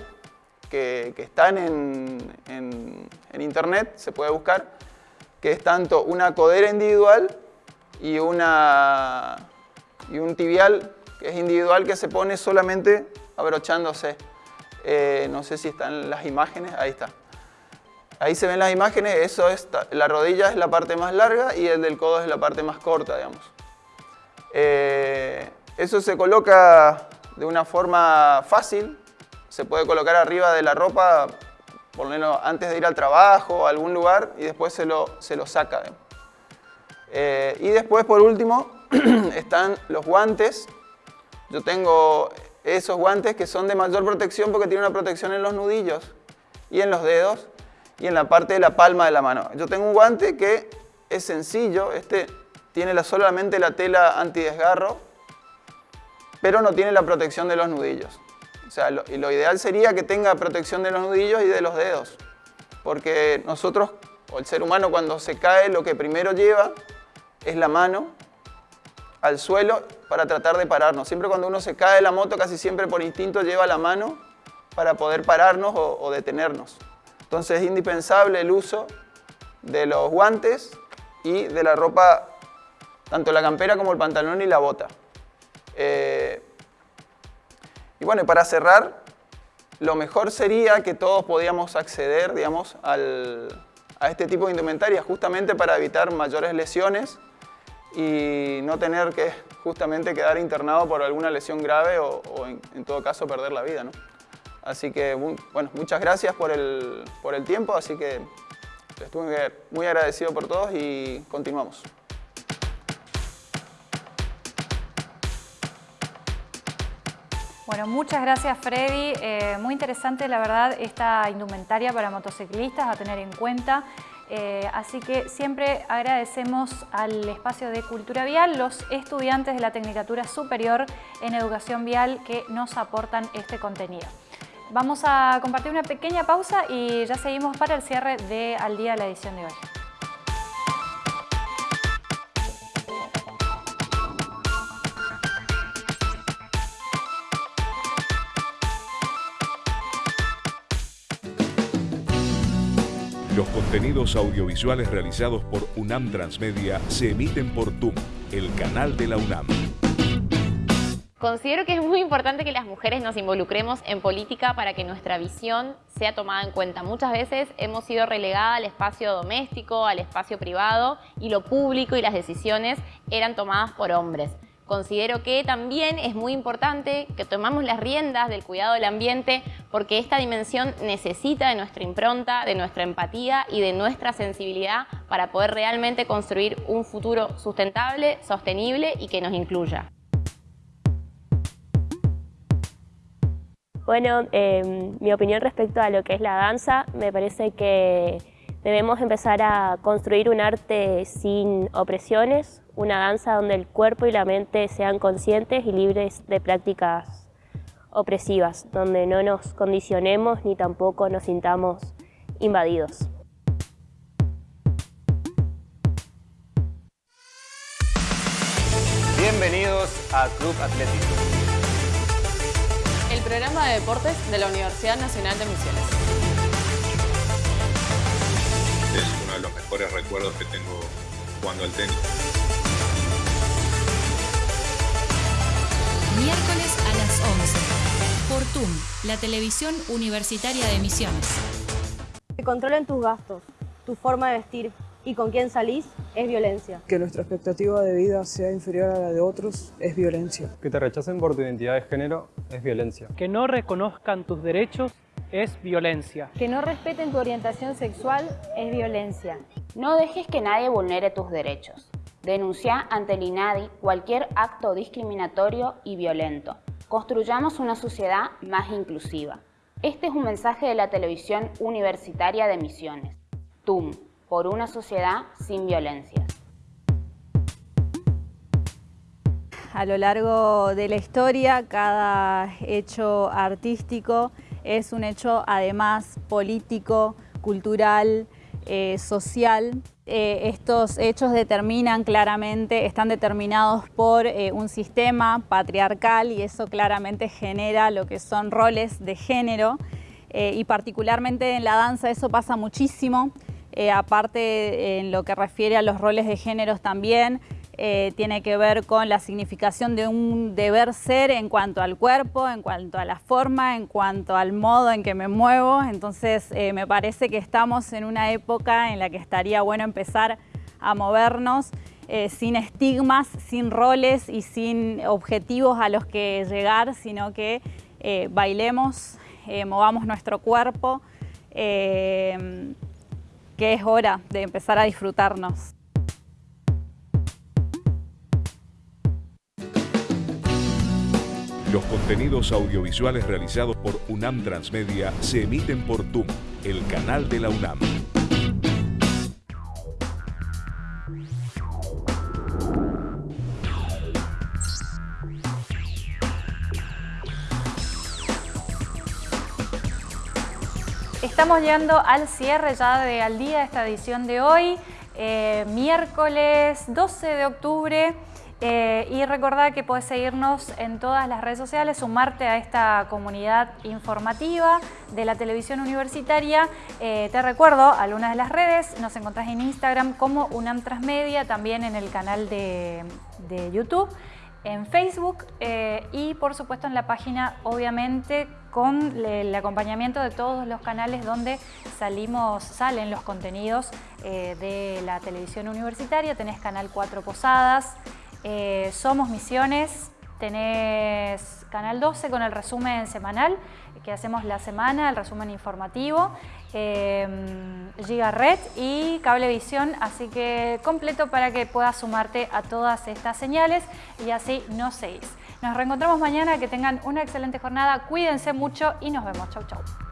que, que están en, en, en internet, se puede buscar, que es tanto una codera individual y, una, y un tibial que es individual que se pone solamente abrochándose. Eh, no sé si están las imágenes, ahí está. Ahí se ven las imágenes, eso es, la rodilla es la parte más larga y el del codo es la parte más corta, digamos. Eh, Eso se coloca de una forma fácil, se puede colocar arriba de la ropa, ponerlo antes de ir al trabajo a algún lugar y después se lo, se lo saca. Eh, y después, por último, <clears throat> están los guantes. Yo tengo esos guantes que son de mayor protección porque tienen una protección en los nudillos y en los dedos y en la parte de la palma de la mano. Yo tengo un guante que es sencillo, este tiene solamente la tela antidesgarro, pero no tiene la protección de los nudillos. O sea, lo, y lo ideal sería que tenga protección de los nudillos y de los dedos, porque nosotros, o el ser humano cuando se cae, lo que primero lleva es la mano al suelo para tratar de pararnos. Siempre cuando uno se cae de la moto, casi siempre por instinto lleva la mano para poder pararnos o, detenernos. Entonces es indispensable el uso de los guantes y de la ropa, tanto la campera como el pantalón y la bota. Eh, y bueno, para cerrar, lo mejor sería que todos podíamos acceder, digamos, a este tipo de indumentaria, justamente para evitar mayores lesiones y no tener que justamente quedar internado por alguna lesión grave o, en, todo caso perder la vida. ¿no? Así que, bueno, muchas gracias por el, por el tiempo, así que estuve muy agradecido por todos y continuamos.
Bueno, muchas gracias Freddy. Eh, muy interesante la verdad esta indumentaria para motociclistas a tener en cuenta. Eh, así que siempre agradecemos al espacio de Cultura Vial, los estudiantes de la Tecnicatura Superior en Educación Vial que nos aportan este contenido. Vamos a compartir una pequeña pausa y ya seguimos para el cierre de Al Día la edición de hoy.
Contenidos audiovisuales realizados por UNAM Transmedia se emiten por TUM, el canal de la UNAM.
Considero que es muy importante que las mujeres nos involucremos en política para que nuestra visión sea tomada en cuenta. Muchas veces hemos sido relegadas al espacio doméstico, al espacio privado y lo público y las decisiones eran tomadas por hombres. Considero que también es muy importante que tomamos las riendas del cuidado del ambiente porque esta dimensión necesita de nuestra impronta, de nuestra empatía y de nuestra sensibilidad para poder realmente construir un futuro sustentable, sostenible y que nos incluya.
Bueno, em, mi opinión respecto a lo que es la danza, me parece que debemos empezar a construir un arte sin opresiones, una danza donde el cuerpo y la mente sean conscientes y libres de prácticas opresivas, donde no nos condicionemos ni tampoco nos sintamos invadidos.
Bienvenidos a Club Atlético.
El programa de deportes de la Universidad Nacional de Misiones.
Mejores recuerdos que tengo jugando al tenis.
Miércoles a las 11. Por TUM, la televisión universitaria de Misiones.
Que controlen tus gastos, tu forma de vestir y con quién salís es violencia.
Que nuestra expectativa de vida sea inferior a la de otros es violencia.
Que te rechacen por tu identidad de género es violencia.
Que no reconozcan tus derechos es violencia.
Que no respeten tu orientación sexual es violencia.
No dejes que nadie vulnere tus derechos. Denuncia ante el INADI cualquier acto discriminatorio y violento. Construyamos una sociedad más inclusiva. Este es un mensaje de la televisión universitaria de Misiones. TUM, por una sociedad sin violencias.
A lo largo de la historia, cada hecho artístico es un hecho además político, cultural, eh, social. Eh, estos hechos determinan claramente, están determinados por eh, un sistema patriarcal y eso claramente genera lo que son roles de género y particularmente en la danza eso pasa muchísimo, aparte en lo que refiere a los roles de géneros también, eh, tiene que ver con la significación de un deber ser en cuanto al cuerpo, en cuanto a la forma, en cuanto al modo en que me muevo. Entonces eh, me parece que estamos en una época en la que estaría bueno empezar a movernos eh, sin estigmas, sin roles y sin objetivos a los que llegar, sino que bailemos, movamos nuestro cuerpo, que es hora de empezar a disfrutarnos.
Los contenidos audiovisuales realizados por UNAM Transmedia se emiten por TUM, el canal de la UNAM.
Estamos llegando al cierre ya de Al Día, esta edición de hoy, eh, miércoles 12 de octubre. Eh, y recordad que puedes seguirnos en todas las redes sociales, sumarte a esta comunidad informativa de la televisión universitaria. Eh, te recuerdo algunas de las redes, nos encontrás en Instagram como UNAM Transmedia, también en el canal de, YouTube, en Facebook eh, y por supuesto en la página obviamente con el acompañamiento de todos los canales donde salimos, salen los contenidos de la televisión universitaria. Tenés Canal 4 Posadas, eh, somos Misiones, tenés Canal 12 con el resumen semanal que hacemos la semana, el resumen informativo, eh, Giga Red y Cablevisión, así que completo para que puedas sumarte a todas estas señales y así no seguís. Nos reencontramos mañana, que tengan una excelente jornada, cuídense mucho y nos vemos. Chau, chau.